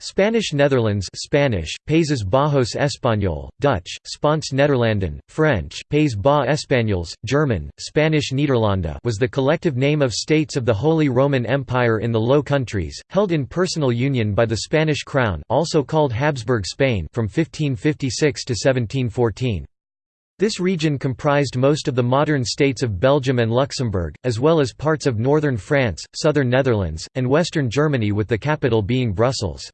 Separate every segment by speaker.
Speaker 1: Spanish Netherlands Spanish, Países Bajos Español, Dutch, Spaanse Nederlanden, French, Pays Bas Espagnols, German, Spanish Nederlanden was the collective name of states of the Holy Roman Empire in the Low Countries, held in personal union by the Spanish crown also called Habsburg Spain from 1556 to 1714. This region comprised most of the modern states of Belgium and Luxembourg, as well as parts of northern France, southern Netherlands, and western Germany with the capital being Brussels.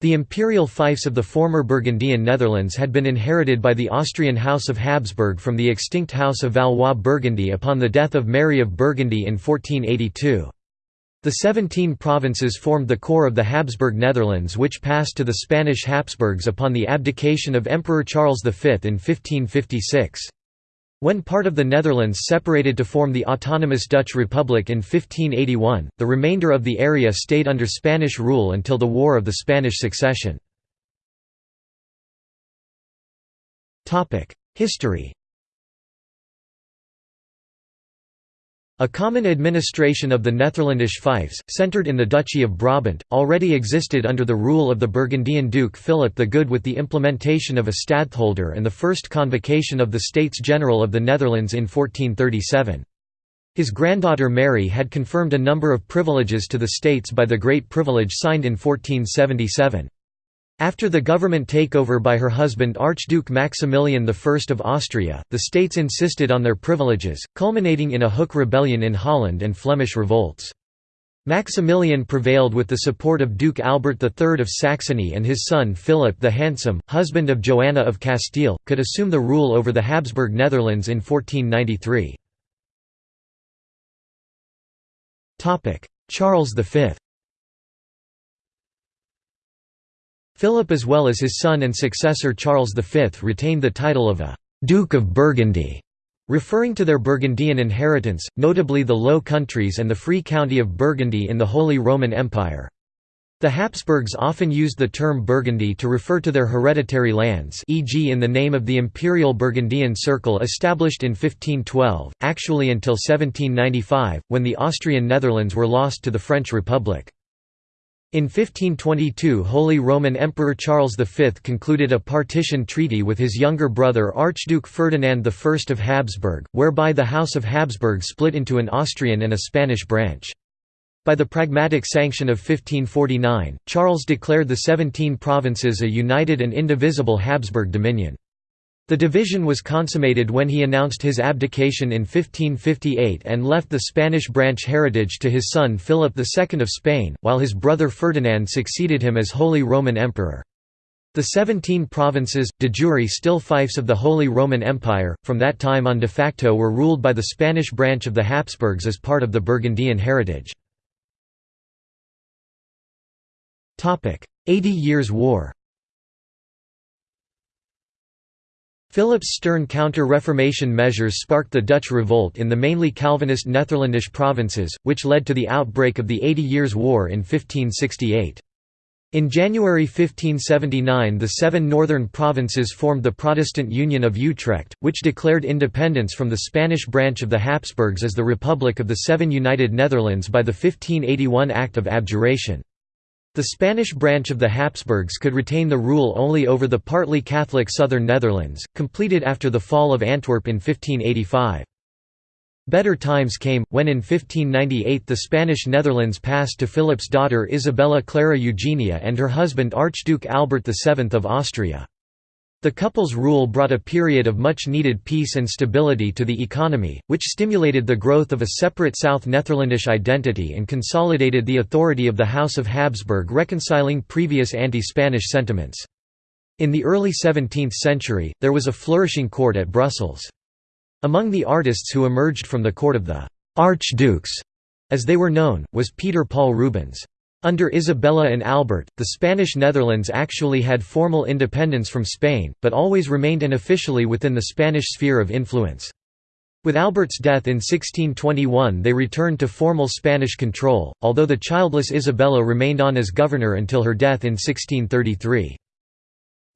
Speaker 1: The imperial fiefs of the former Burgundian Netherlands had been inherited by the Austrian House of Habsburg from the extinct House of Valois-Burgundy upon the death of Mary of Burgundy in 1482. The seventeen provinces formed the core of the Habsburg Netherlands which passed to the Spanish Habsburgs upon the abdication of Emperor Charles V in 1556. When part of the Netherlands separated to form the autonomous Dutch Republic in 1581, the remainder of the area stayed under Spanish rule until the War of the Spanish Succession. History A common administration of the Netherlandish fiefs, centred in the Duchy of Brabant, already existed under the rule of the Burgundian Duke Philip the Good with the implementation of a stadtholder and the first convocation of the States General of the Netherlands in 1437. His granddaughter Mary had confirmed a number of privileges to the states by the Great Privilege signed in 1477. After the government takeover by her husband Archduke Maximilian I of Austria, the states insisted on their privileges, culminating in a Hook rebellion in Holland and Flemish revolts. Maximilian prevailed with the support of Duke Albert III of Saxony and his son Philip the Handsome, husband of Joanna of Castile, could assume the rule over the Habsburg Netherlands in 1493. Charles V Philip as well as his son and successor Charles V retained the title of a «Duke of Burgundy», referring to their Burgundian inheritance, notably the Low Countries and the Free County of Burgundy in the Holy Roman Empire. The Habsburgs often used the term Burgundy to refer to their hereditary lands e.g. in the name of the Imperial Burgundian Circle established in 1512, actually until 1795, when the Austrian Netherlands were lost to the French Republic. In 1522 Holy Roman Emperor Charles V concluded a partition treaty with his younger brother Archduke Ferdinand I of Habsburg, whereby the House of Habsburg split into an Austrian and a Spanish branch. By the Pragmatic Sanction of 1549, Charles declared the Seventeen Provinces a united and indivisible Habsburg dominion. The division was consummated when he announced his abdication in 1558 and left the Spanish branch heritage to his son Philip II of Spain, while his brother Ferdinand succeeded him as Holy Roman Emperor. The Seventeen Provinces, de jure still fiefs of the Holy Roman Empire, from that time on de facto were ruled by the Spanish branch of the Habsburgs as part of the Burgundian heritage. Eighty Years' War Philip's stern counter-Reformation measures sparked the Dutch revolt in the mainly Calvinist Netherlandish provinces, which led to the outbreak of the Eighty Years' War in 1568. In January 1579 the seven northern provinces formed the Protestant Union of Utrecht, which declared independence from the Spanish branch of the Habsburgs as the Republic of the Seven United Netherlands by the 1581 Act of Abjuration. The Spanish branch of the Habsburgs could retain the rule only over the partly Catholic southern Netherlands, completed after the fall of Antwerp in 1585. Better times came, when in 1598 the Spanish Netherlands passed to Philip's daughter Isabella Clara Eugenia and her husband Archduke Albert VII of Austria. The couple's rule brought a period of much-needed peace and stability to the economy, which stimulated the growth of a separate South Netherlandish identity and consolidated the authority of the House of Habsburg reconciling previous anti-Spanish sentiments. In the early 17th century, there was a flourishing court at Brussels. Among the artists who emerged from the court of the «archdukes», as they were known, was Peter Paul Rubens. Under Isabella and Albert, the Spanish Netherlands actually had formal independence from Spain, but always remained unofficially within the Spanish sphere of influence. With Albert's death in 1621 they returned to formal Spanish control, although the childless Isabella remained on as governor until her death in 1633.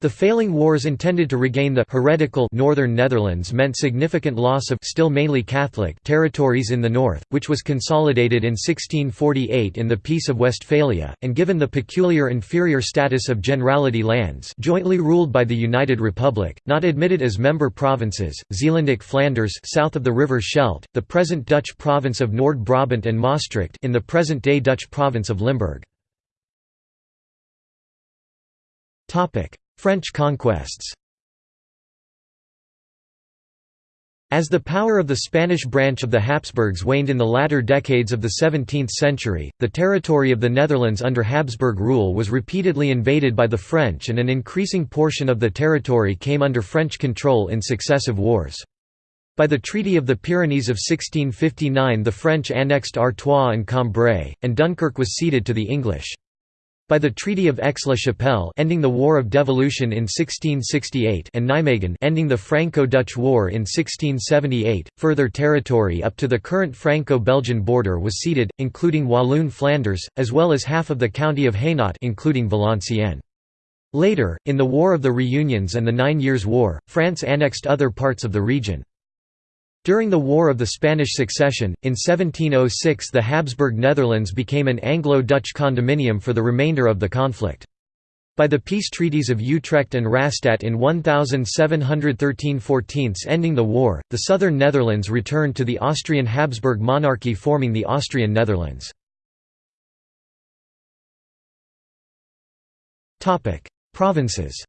Speaker 1: The failing wars intended to regain the heretical northern Netherlands meant significant loss of still mainly Catholic territories in the north, which was consolidated in 1648 in the Peace of Westphalia, and given the peculiar inferior status of Generality lands jointly ruled by the United Republic, not admitted as member provinces, Zeelandic Flanders south of the River Scheldt, the present Dutch province of Noord-Brabant and Maastricht in the present-day Dutch province of Limburg. French conquests As the power of the Spanish branch of the Habsburgs waned in the latter decades of the 17th century, the territory of the Netherlands under Habsburg rule was repeatedly invaded by the French and an increasing portion of the territory came under French control in successive wars. By the Treaty of the Pyrenees of 1659 the French annexed Artois and Cambrai, and Dunkirk was ceded to the English. By the Treaty of Aix-la-Chapelle ending the War of Devolution in 1668 and Nijmegen ending the Franco-Dutch War in 1678, further territory up to the current Franco-Belgian border was ceded, including Walloon Flanders, as well as half of the county of Hainaut including Valenciennes. Later, in the War of the Reunions and the Nine Years' War, France annexed other parts of the region. During the War of the Spanish Succession, in 1706 the Habsburg Netherlands became an Anglo-Dutch condominium for the remainder of the conflict. By the peace treaties of Utrecht and Rastatt in 1713–14 ending the war, the southern Netherlands returned to the Austrian Habsburg monarchy forming the Austrian Netherlands. Provinces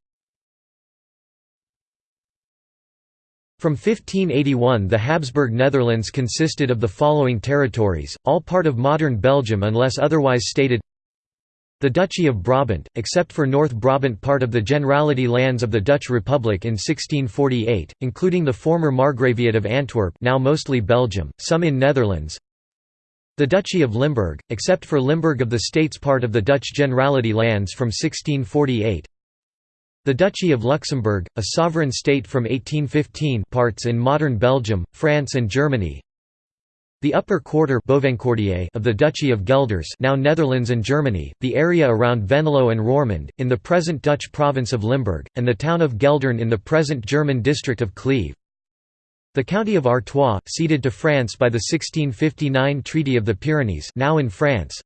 Speaker 1: From 1581 the Habsburg Netherlands consisted of the following territories, all part of modern Belgium unless otherwise stated. The Duchy of Brabant, except for North Brabant part of the Generality lands of the Dutch Republic in 1648, including the former Margraviate of Antwerp now mostly Belgium, some in Netherlands. The Duchy of Limburg, except for Limburg of the States part of the Dutch Generality lands from 1648 the Duchy of Luxembourg, a sovereign state from 1815 parts in modern Belgium, France and Germany the upper quarter of the Duchy of Gelders now Netherlands and Germany, the area around Venlo and Roermond, in the present Dutch province of Limburg, and the town of Geldern in the present German district of Cleve. The county of Artois, ceded to France by the 1659 Treaty of the Pyrenees now in France,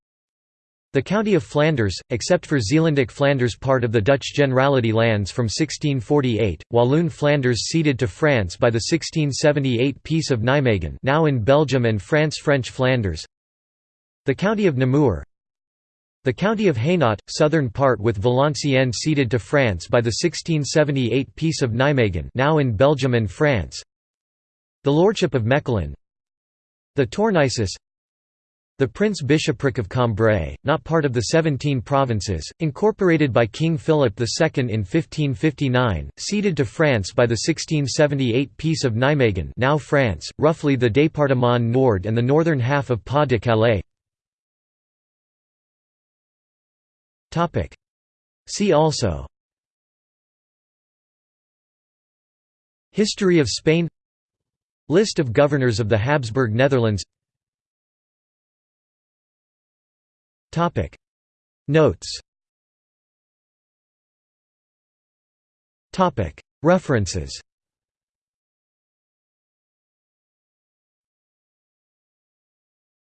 Speaker 1: the county of Flanders, except for Zeelandic Flanders part of the Dutch Generality lands from 1648, Walloon Flanders ceded to France by the 1678 Peace of Nijmegen now in Belgium and France French Flanders. The county of Namur. The county of Hainaut, southern part with Valenciennes ceded to France by the 1678 Peace of Nijmegen now in Belgium and France. The lordship of Mechelen. The Tournaisis the Prince-Bishopric of Cambrai, not part of the Seventeen Provinces, incorporated by King Philip II in 1559, ceded to France by the 1678 Peace of Nijmegen now France, roughly the Département Nord and the northern half of Pas-de-Calais. See also. History of Spain. List of governors of the Habsburg Netherlands Topic. Notes. Topic. References